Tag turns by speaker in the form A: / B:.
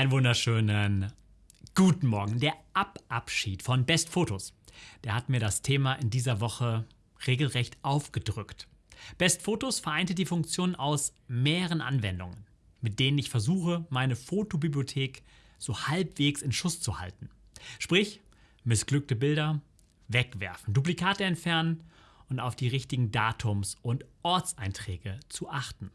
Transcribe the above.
A: Einen wunderschönen guten Morgen. Der Ababschied von Best Fotos. Der hat mir das Thema in dieser Woche regelrecht aufgedrückt. Best Fotos vereinte die Funktion aus mehreren Anwendungen, mit denen ich versuche, meine Fotobibliothek so halbwegs in Schuss zu halten. Sprich, missglückte Bilder wegwerfen, Duplikate entfernen und auf die richtigen Datums- und Ortseinträge zu achten.